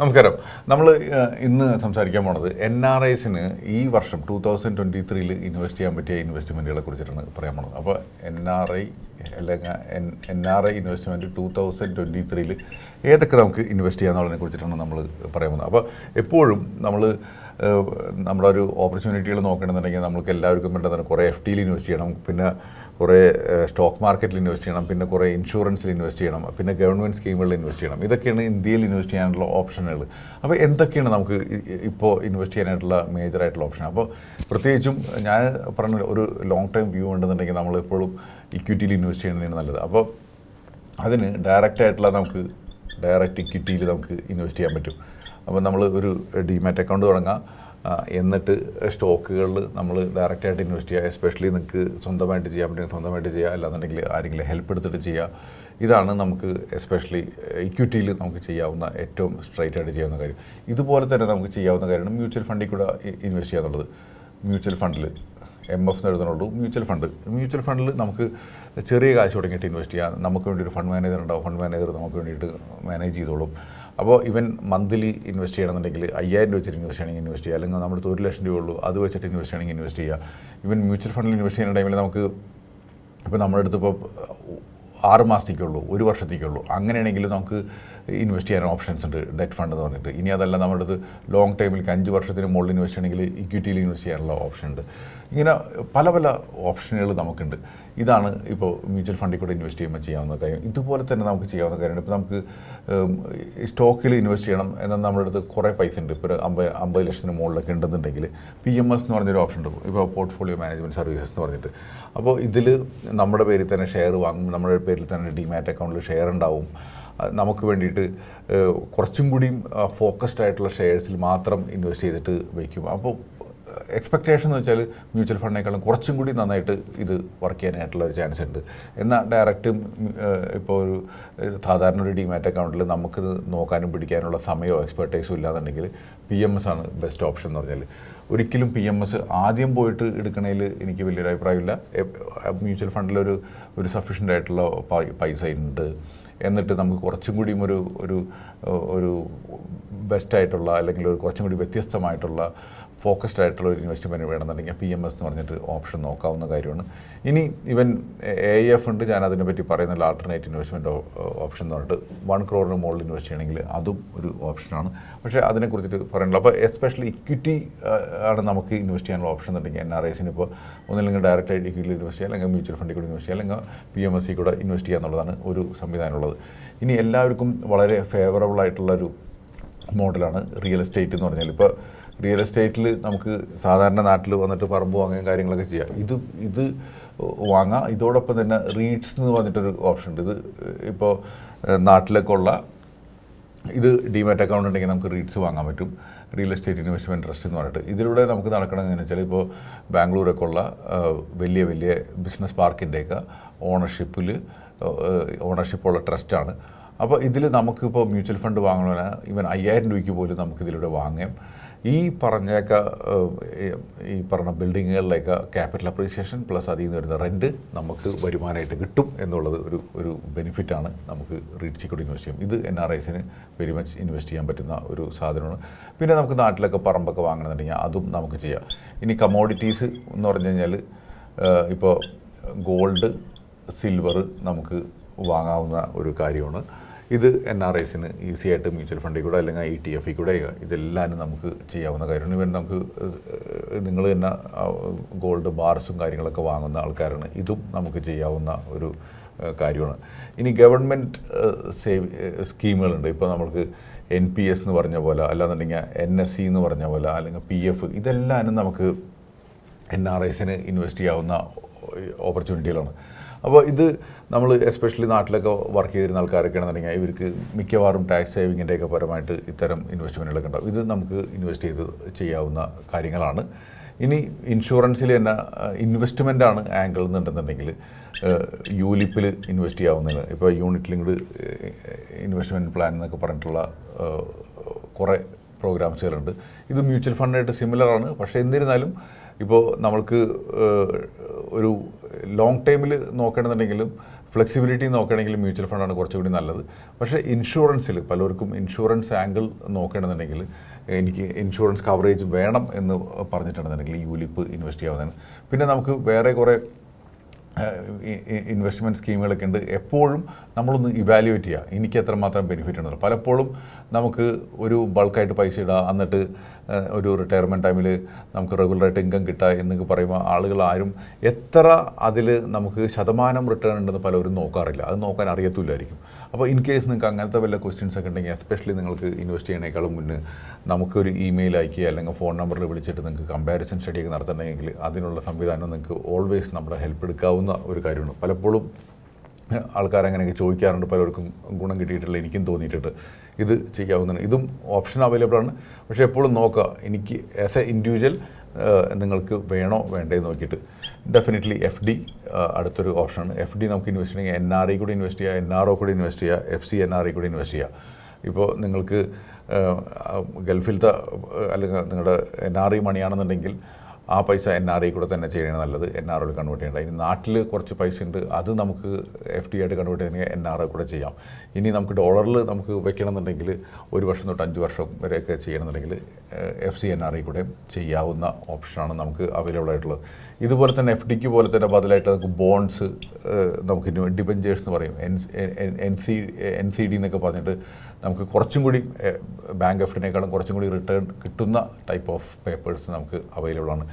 നമസ്കാരം. നമ്മൾ ഇന്ന് സംസാരിക്കാൻ പോണത് എൻ ആർ ഐസിന് ഈ വർഷം ടൂ തൗസൻഡ് ട്വന്റി ത്രീയിൽ ഇൻവെസ്റ്റ് ചെയ്യാൻ പറ്റിയ ഇൻവെസ്റ്റ്മെന്റുകളെ കുറിച്ചിട്ടാണ് പറയാൻ പോണത്. അപ്പോൾ എൻ ആർ ഐ അല്ലെങ്കിൽ N N R I investment two thousand twenty ത്രീയിൽ ഏതൊക്കെ നമുക്ക് ഇൻവെസ്റ്റ് ചെയ്യാന്നുള്ളതിനെ കുറിച്ചിട്ടാണ് നമ്മൾ പറയാൻ പോകുന്നത് അപ്പോൾ എപ്പോഴും നമ്മൾ നമ്മുടെ ഒരു ഓപ്പർച്യൂണിറ്റികൾ നോക്കണമെന്നുണ്ടെങ്കിൽ നമുക്ക് എല്ലാവർക്കും വേണ്ട തന്നെ കുറേ എഫ് ടിയിൽ ഇൻവെസ്റ്റ് ചെയ്യണം പിന്നെ കുറേ സ്റ്റോക്ക് മാർക്കറ്റിൽ ഇൻവെസ്റ്റ് ചെയ്യണം പിന്നെ കുറേ ഇൻഷുറൻസിൽ ഇൻവെസ്റ്റ് ചെയ്യണം പിന്നെ ഗവൺമെന്റ് സ്കീമുകളിൽ ഇൻവെസ്റ്റ് ചെയ്യണം. ഇതൊക്കെയാണ് ഇന്ത്യയിൽ ഇൻവെസ്റ്റ് ചെയ്യാനുള്ള ഓപ്ഷനുകൾ അപ്പോൾ എന്തൊക്കെയാണ് നമുക്ക് ഇപ്പോൾ ഇൻവെസ്റ്റ് ചെയ്യാനായിട്ടുള്ള മേജറായിട്ടുള്ള ഓപ്ഷൻ അപ്പോൾ പ്രത്യേകിച്ചും ഞാൻ പറഞ്ഞ ഒരു ലോങ് ടൈം വ്യൂ ഉണ്ടെന്നുണ്ടെങ്കിൽ നമ്മൾ എപ്പോഴും ഇക്വിറ്റിയിൽ ഇൻവെസ്റ്റ് ചെയ്യുന്നതാണ് നല്ലത്. അപ്പോൾ അതിന് ഡയറക്റ്റായിട്ടുള്ള നമുക്ക് ഡയറക്റ്റ് ഇക്വിറ്റിയിൽ നമുക്ക് ഇൻവെസ്റ്റ് ചെയ്യാൻ പറ്റും. അപ്പോൾ നമ്മൾ ഒരു ഡിമാറ്റ് അക്കൗണ്ട് തുടങ്ങാം. എന്നിട്ട് സ്റ്റോക്കുകളിൽ നമ്മൾ ഡയറക്റ്റായിട്ട് ഇൻവെസ്റ്റ് ചെയ്യുക. എസ്പെഷ്യലി നിങ്ങൾക്ക് സ്വന്തമായിട്ട് ചെയ്യാൻ പറ്റുമെങ്കിൽ സ്വന്തമായിട്ട് ചെയ്യുക അല്ലാന്നുണ്ടെങ്കിൽ ആരെങ്കിലും ഹെൽപ്പ് എടുത്തിട്ട് ചെയ്യുക ഇതാണ് നമുക്ക് എസ്പെഷ്യലി ഇക്വിറ്റിയിൽ നമുക്ക് ചെയ്യാവുന്ന ഏറ്റവും സ്ട്രൈറ്റ് ആയിട്ട് ചെയ്യാവുന്ന കാര്യം. ഇതുപോലെ തന്നെ നമുക്ക് ചെയ്യാവുന്ന കാര്യമാണ് മ്യൂച്വൽ ഫണ്ടിൽ കൂടെ ഇൻവെസ്റ്റ് ചെയ്യുക എന്നുള്ളത്. മ്യൂച്വൽ ഫണ്ടിൽ എം എഫ് എന്ന് എഴുതുന്നുള്ളൂ മ്യൂച്വൽ ഫണ്ട് മ്യൂച്വൽ ഫണ്ടിൽ നമുക്ക് ചെറിയ കാശ് തുടങ്ങിയിട്ട് ഇൻവെസ്റ്റ് ചെയ്യാം. നമുക്ക് വേണ്ടി ഒരു ഫണ്ട് മാനേജർ ഉണ്ടാവും. ഫണ്ട് മാനേജർ നമുക്ക് വേണ്ടിയിട്ട് മാനേജ് ചെയ്തോളും. അപ്പോൾ ഇവൻ മന്ത്ലി ഇൻവെസ്റ്റ് ചെയ്യണമെന്നുണ്ടെങ്കിൽ അയ്യായിരം രൂപ വെച്ചിട്ട് ഇൻവെസ്റ്റ് ചെയ്യണമെങ്കിൽ ഇൻവെസ്റ്റ് ചെയ്യുക അല്ലെങ്കിൽ നമ്മുടെ ഒരു ലക്ഷം രൂപ ഉള്ളൂ അത് വെച്ചിട്ട് ഇൻവെസ്റ്റ് ചെയ്യണമെങ്കിൽ ഇൻവെസ്റ്റ് ചെയ്യുക ഇവൻ മ്യൂച്വൽ ഫണ്ടിൽ ഇൻവെസ്റ്റ് ചെയ്യുന്ന ടൈമിൽ നമുക്ക് ഇപ്പോൾ നമ്മുടെ അടുത്ത് ഇപ്പോൾ ആറ് മാസത്തേക്കുള്ളൂ ഒരു വർഷത്തേക്കുള്ളൂ. അങ്ങനെയാണെങ്കിൽ നമുക്ക് ഇൻവെസ്റ്റ് ചെയ്യാൻ ഓപ്ഷൻസ് ഉണ്ട് ഡെറ്റ് ഫണ്ട് എന്ന് പറഞ്ഞിട്ട്. ഇനി അതല്ല നമ്മുടെ ലോങ് ടൈമിലേക്ക് അഞ്ച് വർഷത്തിന് മുകളിൽ ഇൻവെസ്റ്റ് ചെയ്യണമെങ്കിൽ ഇക്വിറ്റിയിൽ ഇൻവെസ്റ്റ് ചെയ്യാനുള്ള ഓപ്ഷൻ ഉണ്ട്. ഇങ്ങനെ പല പല ഓപ്ഷനുകൾ നമുക്കുണ്ട്. ഇതാണ് ഇപ്പോൾ മ്യൂച്വൽ ഫണ്ടിൽ കൂടെ ഇൻവെസ്റ്റ് ചെയ്യുമ്പോൾ ചെയ്യാവുന്ന കാര്യം. ഇതുപോലെ തന്നെ നമുക്ക് ചെയ്യാവുന്ന കാര്യമാണ്. ഇപ്പോൾ നമുക്ക് സ്റ്റോക്കിൽ ഇൻവെസ്റ്റ് ചെയ്യണം എന്നാൽ നമ്മുടെ അടുത്ത് കുറേ പൈസ ഉണ്ട്. ഇപ്പോൾ ഒരു അമ്പത് അമ്പത് ലക്ഷത്തിന് മുകളിലൊക്കെ ഉണ്ടെന്നുണ്ടെങ്കിൽ പി എം എസ് എന്ന് പറഞ്ഞൊരു ഓപ്ഷൻ ഉണ്ട്. ഇപ്പോൾ പോർട്ട്ഫോളിയോ മാനേജ്മെന്റ് സർവീസസ് എന്ന് പറഞ്ഞിട്ട്. അപ്പോൾ ഇതിൽ നമ്മുടെ പേരിൽ തന്നെ ഷെയർ വാങ്ങും നമ്മുടെ പേരിൽ തന്നെ ഡിമാറ്റ് അക്കൗണ്ടിൽ ഷെയർ ഉണ്ടാവും. നമുക്ക് വേണ്ടിയിട്ട് കുറച്ചും കൂടിയും ഫോക്കസ്ഡ് ആയിട്ടുള്ള ഷെയർസിൽ മാത്രം ഇൻവെസ്റ്റ് ചെയ്തിട്ട് വയ്ക്കും അപ്പോൾ എക്സ്പെക്റ്റേഷൻ എന്ന് വെച്ചാൽ മ്യൂച്വൽ ഫണ്ടിനേക്കാളും കുറച്ചും കൂടി നന്നായിട്ട് ഇത് വർക്ക് ചെയ്യാനായിട്ടുള്ള ഒരു ചാൻസ് ഉണ്ട്. എന്നാൽ ഡയറക്റ്റ് ഇപ്പോൾ ഒരു സാധാരണ ഒരു ഡിമാറ്റ് അക്കൗണ്ടിൽ നമുക്ക് നോക്കാനും പിടിക്കാനുള്ള സമയമോ എക്സ്പെർട്ടൈസും ഇല്ലാന്നുണ്ടെങ്കിൽ പി എം എസ് ആണ് ബെസ്റ്റ് ഓപ്ഷൻ എന്ന് പറഞ്ഞാൽ ഒരിക്കലും പി എം എസ് ആദ്യം പോയിട്ട് എടുക്കണതിൽ എനിക്ക് വലിയൊരു അഭിപ്രായമില്ല. മ്യൂച്വൽ ഫണ്ടിലൊരു ഒരു സഫീഷ്യന്റ് ആയിട്ടുള്ള പൈസ ഉണ്ട്. എന്നിട്ട് നമുക്ക് കുറച്ചും കൂടിയും ഒരു ഒരു ഒരു ബെസ്റ്റായിട്ടുള്ള അല്ലെങ്കിൽ ഒരു കുറച്ചും കൂടി വ്യത്യസ്തമായിട്ടുള്ള ഫോക്കസ്ഡ് ആയിട്ടുള്ള ഒരു ഇൻവെസ്റ്റ്മെന്റ് വേണമെന്നുണ്ടെങ്കിൽ പി എം എസ് എന്ന് പറഞ്ഞിട്ട് ഓപ്ഷൻ നോക്കാവുന്ന കാര്യമാണ്. ഇനി ഇവൻ എ എഫ് ഉണ്ട്. ഞാൻ അതിനെപ്പറ്റി പറയുന്ന ആൾട്ടർനേറ്റ് ഇൻവെസ്റ്റ്മെന്റ് ഓപ്ഷൻ എന്ന് പറഞ്ഞിട്ട് വൺ ക്രോറിന് മുകളിൽ ഇൻവെസ്റ്റ് ചെയ്യണമെങ്കിൽ അതും ഒരു ഓപ്ഷനാണ് പക്ഷേ അതിനെക്കുറിച്ചിട്ട് പറയാനുള്ളൂ അപ്പോൾ എസ്പെഷ്യലി ഇക്വിറ്റി ആണ് നമുക്ക് ഇൻവെസ്റ്റ് ചെയ്യാനുള്ള ഓപ്ഷൻ എന്നുണ്ടെങ്കിൽ എൻ ആർ ഐസിന് ഇപ്പോൾ ഒന്നില്ലെങ്കിൽ ഡയറക്റ്റ് ആയിട്ട് ഇക്വിറ്റിയിൽ ഇൻവെസ്റ്റ് ചെയ്യുക അല്ലെങ്കിൽ മ്യൂച്വൽ ഫണ്ടിൽ കൂടി ഇൻവെസ്റ്റ് ചെയ്യാം അല്ലെങ്കിൽ പി എം എസ് സി കൂടെ ഇൻവെസ്റ്റ് ചെയ്യുക എന്നുള്ളതാണ് ഒരു സംവിധാനമുള്ളത്. ഇനി എല്ലാവർക്കും വളരെ ഫേവറബിൾ ആയിട്ടുള്ളൊരു മോഡലാണ് റിയൽ എസ്റ്റേറ്റ് എന്ന് പറഞ്ഞാൽ. ഇപ്പോൾ റിയൽ എസ്റ്റേറ്റിൽ നമുക്ക് സാധാരണ നാട്ടിൽ വന്നിട്ട് പറമ്പ് വാങ്ങുകയും കാര്യങ്ങളൊക്കെ ചെയ്യാം. ഇത് ഇത് വാങ്ങാം. ഇതോടൊപ്പം തന്നെ റീഡ്സ് എന്ന് പറഞ്ഞിട്ടൊരു ഓപ്ഷൻ ഉണ്ട്. ഇത് ഇപ്പോൾ നാട്ടിലൊക്കെ ഉള്ള ഇത് ഡിമാറ്റ് അക്കൗണ്ട് ഉണ്ടെങ്കിൽ നമുക്ക് റീഡ്സ് വാങ്ങാൻ പറ്റും. റിയൽ എസ്റ്റേറ്റ് ഇൻവെസ്റ്റ്മെന്റ് ട്രസ്റ്റ് എന്ന് പറഞ്ഞിട്ട്. ഇതിലൂടെ നമുക്ക് നടക്കണമെന്ന് വെച്ചാൽ ഇപ്പോൾ ബാംഗ്ലൂരൊക്കെ ഉള്ള വലിയ വലിയ ബിസിനസ് പാർക്കിന്റെയൊക്കെ ഓണർഷിപ്പിൽ ഓണർഷിപ്പുള്ള ട്രസ്റ്റാണ് അപ്പോൾ ഇതിൽ നമുക്കിപ്പോൾ മ്യൂച്വൽ ഫണ്ട് വാങ്ങണമെന്ന് ഇവൻ അയ്യായിരം രൂപയ്ക്ക് പോലും നമുക്കിതിലൂടെ വാങ്ങാം. ഈ പറഞ്ഞേക്ക ഈ പറഞ്ഞ ബിൽഡിങ്ങുകളിലേക്ക് ക്യാപിറ്റൽ അപ്രീസിയേഷൻ പ്ലസ് അതിൽ നിന്ന് വരുന്ന റെന്റ് നമുക്ക് വരുമാനമായിട്ട് കിട്ടും എന്നുള്ളത് ഒരു ഒരു ബെനിഫിറ്റാണ് നമുക്ക് റീഡ് കൂടി ഇൻവെസ്റ്റ് ചെയ്യും ഇത് എൻ ആർ ഐസിന് വെരി മച്ച് ഇൻവെസ്റ്റ് ചെയ്യാൻ പറ്റുന്ന ഒരു സാധനമാണ്. പിന്നെ നമുക്ക് നാട്ടിലൊക്കെ പറമ്പൊക്കെ വാങ്ങണമെന്നുണ്ടെങ്കിൽ അതും നമുക്ക് ചെയ്യാം. ഇനി കമോഡിറ്റീസ് എന്ന് പറഞ്ഞു കഴിഞ്ഞാൽ ഇപ്പോൾ ഗോൾഡ് സിൽവർ നമുക്ക് വാങ്ങാവുന്ന ഒരു കാര്യമാണ്. ഇത് എൻ ആർ ഐസിന് ഈസി ആയിട്ട് മ്യൂച്വൽ ഫണ്ടിൽ കൂടെ അല്ലെങ്കിൽ ഇ ടി എഫിൽ കൂടെ ഇതെല്ലാം നമുക്ക് ചെയ്യാവുന്ന കാര്യമാണ്. ഇവൻ നമുക്ക് നിങ്ങൾ തന്നെ ഗോൾഡ് ബാർസും കാര്യങ്ങളൊക്കെ വാങ്ങുന്ന ആൾക്കാരാണ്. ഇതും നമുക്ക് ചെയ്യാവുന്ന ഒരു കാര്യമാണ്. ഇനി ഗവൺമെന്റ് സേവ് സ്കീമുകളുണ്ട്. ഇപ്പോൾ നമുക്ക് എൻ പി എസ് എന്ന് പറഞ്ഞ പോലെ അല്ലാന്നുണ്ടെങ്കിൽ എൻ എസ് സി എന്ന് പറഞ്ഞ പോലെ അല്ലെങ്കിൽ പി എഫ് ഇതെല്ലാം നമുക്ക് എൻ ആർ ഐസിന് ഇൻവെസ്റ്റ് ചെയ്യാവുന്ന ഓപ്പർച്യൂണിറ്റികളാണ് അപ്പോൾ ഇത് നമ്മൾ എസ്പെഷ്യലി നാട്ടിലൊക്കെ വർക്ക് ചെയ്തിരുന്ന ആൾക്കാരൊക്കെ ആണെന്നുണ്ടെങ്കിൽ ഇവർക്ക് മിക്കവാറും ടാക്സ് സേവിങ്ങിന്റെയൊക്കെ പരമായിട്ട് ഇത്തരം ഇൻവെസ്റ്റ്മെന്റുകളൊക്കെ ഉണ്ടാവും. ഇത് നമുക്ക് ഇൻവെസ്റ്റ് ചെയ്ത് ചെയ്യാവുന്ന കാര്യങ്ങളാണ്. ഇനി ഇൻഷുറൻസിൽ തന്നെ ആണ് ആംഗിൾ എന്നുണ്ടെന്നുണ്ടെങ്കിൽ യൂലിപ്പിൽ ഇൻവെസ്റ്റ് ചെയ്യാവുന്നതാണ്. ഇപ്പോൾ യൂണിറ്റ് ലിങ്ക്ഡ് ഇൻവെസ്റ്റ്മെന്റ് പ്ലാൻ എന്നൊക്കെ പറഞ്ഞിട്ടുള്ള കുറേ പ്രോഗ്രാംസുകളുണ്ട് ഇത് മ്യൂച്വൽ ഫണ്ടായിട്ട് സിമിലറാണ് പക്ഷേ എന്നിരുന്നാലും ഇപ്പോൾ നമ്മൾക്ക് ഒരു ലോങ് ടൈമിൽ നോക്കണമെന്നുണ്ടെങ്കിലും ഫ്ലെക്സിബിലിറ്റി നോക്കുകയാണെങ്കിൽ മ്യൂച്വൽ ഫണ്ടാണ് കുറച്ചുകൂടി നല്ലത്. പക്ഷേ ഇൻഷുറൻസിൽ പലർക്കും ഇൻഷുറൻസ് ആംഗിൾ നോക്കുകയാണെന്നുണ്ടെങ്കിൽ എനിക്ക് ഇൻഷുറൻസ് കവറേജ് വേണം എന്ന് പറഞ്ഞിട്ടുണ്ടെന്നുണ്ടെങ്കിൽ യൂലിപ്പ് ഇൻവെസ്റ്റ് ചെയ്യാവുന്നതാണ്. പിന്നെ നമുക്ക് വേറെ കുറേ ഇൻവെസ്റ്റ്മെന്റ് സ്കീമുകളൊക്കെ ഉണ്ട്. എപ്പോഴും നമ്മളൊന്ന് ഇവാലുവേറ്റ് ചെയ്യുക. എനിക്ക് എത്രമാത്രം ബെനിഫിറ്റ് ഉണ്ടെന്ന്. പലപ്പോഴും നമുക്ക് ഒരു ബൾക്കായിട്ട് പൈസ ഇടുക എന്നിട്ട് ഒരു റിട്ടയർമെന്റ് ടൈമിൽ നമുക്ക് റെഗുലറായിട്ട് ഇൻകം കിട്ടുക എന്നൊക്കെ പറയുമ്പോൾ ആളുകൾ ആരും എത്ര അതിൽ നമുക്ക് ശതമാനം റിട്ടേൺ ഉണ്ടെന്ന് പലരും നോക്കാറില്ല. അത് നോക്കാൻ അറിയത്തില്ലായിരിക്കും. അപ്പോൾ ഇൻ കേസ് നിങ്ങൾക്ക് അങ്ങനത്തെ വല്ല ക്വസ്റ്റ്യൻസ് ഒക്കെ ഉണ്ടെങ്കിൽ എസ്പെഷ്യലി നിങ്ങൾക്ക് ഇൻവെസ്റ്റ് ചെയ്യണേക്കാളും മുന്നേ നമുക്കൊരു ഇമെയിൽ അയക്കുക അല്ലെങ്കിൽ ഫോൺ നമ്പറിൽ വിളിച്ചിട്ട് നിങ്ങൾക്ക് കമ്പാരിസൺ സ്റ്റഡിയൊക്കെ നടത്തണമെങ്കിൽ അതിനുള്ള സംവിധാനം നിങ്ങൾക്ക് ഓൾവേസ് നമ്മുടെ ഹെൽപ്പ് എടുക്കാവുന്ന ഒരു കാര്യമാണ്. പലപ്പോഴും ആൾക്കാർ അങ്ങനെയൊക്കെ ചോദിക്കാറുണ്ട്. പലർക്കും ഗുണം കിട്ടിയിട്ടില്ല എനിക്കും തോന്നിയിട്ടുണ്ട്. ഇത് ചെയ്യാവുന്നതാണ്. ഇതും ഓപ്ഷൻ അവൈലബിൾ ആണ്. പക്ഷേ എപ്പോഴും നോക്കുക. എനിക്ക് ആസ് എ ഇൻഡിവിജ്വൽ നിങ്ങൾക്ക് വേണോ വേണ്ടേ നോക്കിയിട്ട്. ഡെഫിനറ്റ്ലി എഫ് ഡി അടുത്തൊരു ഓപ്ഷനാണ് എഫ് ഡി നമുക്ക് ഇൻവെസ്റ്റ് ചെയ്യാം. എൻ ആർ ഐ കൂടി ഇൻവെസ്റ്റ് ചെയ്യുക എൻ ആർ ഒ കൂടി ഇൻവെസ്റ്റ് ചെയ്യുക F C N R I കൂടി ഇൻവെസ്റ്റ് ചെയ്യുക ഇപ്പോൾ നിങ്ങൾക്ക് ഗൾഫിലത്തെ അല്ലെങ്കിൽ നിങ്ങളുടെ എൻ ആർ ഐ മണിയാണെന്നുണ്ടെങ്കിൽ ആ പൈസ എൻ ആർ ഐ കൂടെ തന്നെ ചെയ്യണത് നല്ലത്. എൻ ആർ ഒയിൽ കൺവേർട്ട് ചെയ്യേണ്ട ഇനി നാട്ടിൽ കുറച്ച് പൈസ ഉണ്ട്. അത് നമുക്ക് എഫ് ഡി ആയിട്ട് കൺവേർട്ട് ചെയ്യണമെങ്കിൽ എൻ ആർ ഐ കൂടെ ചെയ്യാം. ഇനി നമുക്ക് ഡോളറിൽ നമുക്ക് വെക്കണമെന്നുണ്ടെങ്കിൽ ഒരു വർഷം തൊട്ട് അഞ്ച് വർഷം വരെയൊക്കെ ചെയ്യണമെന്നുണ്ടെങ്കിൽ F C N R I കൂടെ ചെയ്യാവുന്ന ഓപ്ഷനാണ് നമുക്ക് അവൈലബിൾ ആയിട്ടുള്ളത്. ഇതുപോലെ തന്നെ എഫ് ഡിക്ക് പോലെ തന്നെ ബദലായിട്ട് നമുക്ക് ബോൺസ് നമുക്ക് ഡിബഞ്ചേഴ്സ് എന്ന് പറയും. N C N C D എന്നൊക്കെ പറഞ്ഞിട്ട് നമുക്ക് കുറച്ചും കൂടി ബാങ്ക് എഫ് കുറച്ചും കൂടി റിട്ടേൺ കിട്ടുന്ന ടൈപ്പ് ഓഫ് പേപ്പേഴ്സ് നമുക്ക് അവൈലബിൾ ആണ്.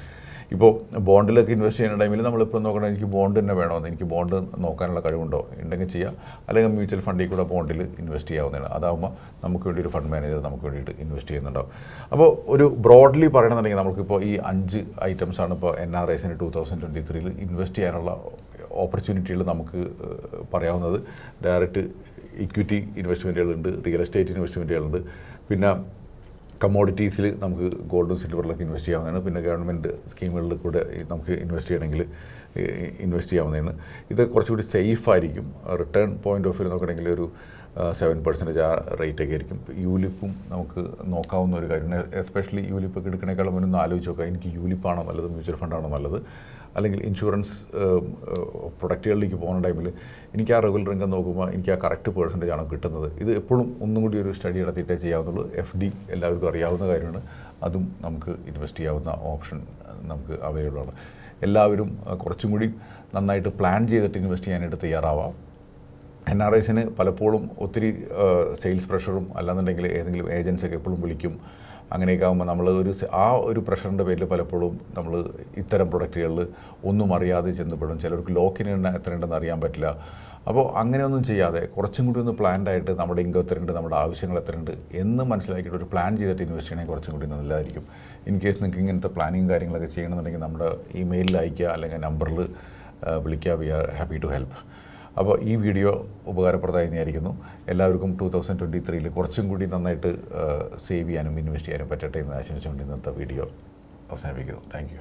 ഇപ്പോൾ ബോണ്ടിലൊക്കെ ഇൻവെസ്റ്റ് ചെയ്യുന്ന ടൈമിൽ നമ്മളിപ്പോൾ നോക്കണം എനിക്ക് ബോണ്ട് തന്നെ വേണമെന്ന്. എനിക്ക് ബോണ്ട് നോക്കാനുള്ള കഴിവുണ്ടോ? ഉണ്ടെങ്കിൽ ചെയ്യാം. അല്ലെങ്കിൽ മ്യൂച്വൽ ഫണ്ടിൽ കൂടെ ബോണ്ടിൽ ഇൻവെസ്റ്റ് ചെയ്യാവുന്നതാണ്. അതാകുമ്പോൾ നമുക്ക് വേണ്ടി ഒരു ഫണ്ട് മാനേജർ നമുക്ക് വേണ്ടിയിട്ട് ഇൻവെസ്റ്റ് ചെയ്യുന്നുണ്ടാവും. അപ്പോൾ ഒരു ബ്രോഡ്ലി പറയണമെന്നുണ്ടെങ്കിൽ നമുക്കിപ്പോൾ ഈ അഞ്ച് ഐറ്റംസാണ് ഇപ്പോൾ എൻ ആർ എസിന് ടൂ തൗസൻഡ് ട്വന്റി ത്രീയിൽ ഇൻവെസ്റ്റ് ചെയ്യാനുള്ള ഓപ്പർച്യൂണിറ്റികൾ നമുക്ക് പറയാവുന്നത്. ഡയറക്റ്റ് ഇക്വിറ്റി ഇൻവെസ്റ്റ്മെന്റുകളുണ്ട് റിയൽ എസ്റ്റേറ്റ് ഇൻവെസ്റ്റ്മെന്റുകളുണ്ട് പിന്നെ കമ്മോഡിറ്റീസിൽ നമുക്ക് ഗോൾഡും സിൽവറിലൊക്കെ ഇൻവെസ്റ്റ് ചെയ്യാവുന്നതാണ്. പിന്നെ ഗവൺമെന്റ് സ്കീമുകളിൽ കൂടെ നമുക്ക് ഇൻവെസ്റ്റ് ചെയ്യണമെങ്കിൽ ഇൻവെസ്റ്റ് ചെയ്യാവുന്നതാണ്. ഇത് കുറച്ചുകൂടി സേഫ് ആയിരിക്കും. റിട്ടേൺ പോയിന്റ് ഓഫ് വ്യൂ നോക്കണമെങ്കിൽ ഒരു സെവൻ പെർസെന്റേജ് ആ റേറ്റ് ഒക്കെ ആയിരിക്കും. യൂലിപ്പും നമുക്ക് നോക്കാവുന്ന ഒരു കാര്യമാണ്. എസ്പെഷ്യലി യൂലിപ്പൊക്കെ എടുക്കണേക്കാളും മുന്നേ ഒന്ന് ആലോചിച്ച് നോക്കാം എനിക്ക് യൂലിപ്പാണോ നല്ലത്? മ്യൂച്വൽ ഫണ്ടാണോ നല്ലത്? അല്ലെങ്കിൽ ഇൻഷുറൻസ് പ്രൊഡക്റ്റുകളിലേക്ക് പോകുന്ന ടൈമിൽ എനിക്ക് ആ റെഗുലർ ഇൻകം നോക്കുമ്പോൾ എനിക്ക് ആ കറക്റ്റ് പേഴ്സന്റേജ് ആണ് കിട്ടുന്നത്. ഇത് എപ്പോഴും ഒന്നും കൂടി ഒരു സ്റ്റഡി നടത്തിയിട്ടേ ചെയ്യാവുന്നുള്ളൂ. എഫ് ഡി എല്ലാവർക്കും അറിയാവുന്ന കാര്യമാണ്. അതും നമുക്ക് ഇൻവെസ്റ്റ് ചെയ്യാവുന്ന ഓപ്ഷൻ നമുക്ക് അവൈലബിൾ ആണ്. എല്ലാവരും കുറച്ചും കൂടി നന്നായിട്ട് പ്ലാൻ ചെയ്തിട്ട് ഇൻവെസ്റ്റ് ചെയ്യാനായിട്ട് തയ്യാറാവാം. എൻ ആർ ഐസിന് പലപ്പോഴും ഒത്തിരി സെയിൽസ് പ്രഷറും അല്ലാന്നുണ്ടെങ്കിൽ ഏതെങ്കിലും ഏജൻസൊക്കെ എപ്പോഴും വിളിക്കും. അങ്ങനെയൊക്കെ ആകുമ്പോൾ നമ്മൾ ഒരു ആ ഒരു പ്രഷറിന്റെ പേരിൽ പലപ്പോഴും നമ്മൾ ഇത്തരം പ്രൊഡക്റ്റുകളിൽ ഒന്നും അറിയാതെ ചെന്നപ്പെടും. ചിലർക്ക് ലോക്കിന് എത്രയുണ്ടെന്ന് അറിയാൻ പറ്റില്ല. അപ്പോൾ അങ്ങനെയൊന്നും ചെയ്യാതെ കുറച്ചും കൂടി ഒന്ന് പ്ലാൻഡ് ആയിട്ട് നമ്മുടെ ഇൻകം എത്രയുണ്ട് നമ്മുടെ ആവശ്യങ്ങൾ എത്രയുണ്ട് എന്ന് മനസ്സിലാക്കിയിട്ട് ഒരു പ്ലാൻ ചെയ്തിട്ട് ഇൻവെസ്റ്റ് ചെയ്യണമെങ്കിൽ കുറച്ചും കൂടി നല്ലതായിരിക്കും. ഇൻ കേസ് നിങ്ങൾക്ക് ഇങ്ങനത്തെ പ്ലാനിങ് കാര്യങ്ങളൊക്കെ ചെയ്യണമെന്നുണ്ടെങ്കിൽ നമ്മുടെ ഇമെയിലിൽ അയക്കുക അല്ലെങ്കിൽ നമ്പറിൽ വിളിക്കുക. We are happy to help അപ്പോൾ ഈ വീഡിയോ ഉപകാരപ്രദമായി വിചാരിക്കുന്നു എല്ലാവർക്കും ടൂ തൗസൻഡ് ട്വന്റി ത്രീയിൽ കുറച്ചും കൂടി നന്നായിട്ട് സേവ് ചെയ്യാനും ഇൻവെസ്റ്റ് ചെയ്യാനും പറ്റട്ടെ എന്ന് ആശംസിച്ചുകൊണ്ട് ഇന്നത്തെ വീഡിയോ അവസാനിപ്പിക്കുന്നു. താങ്ക്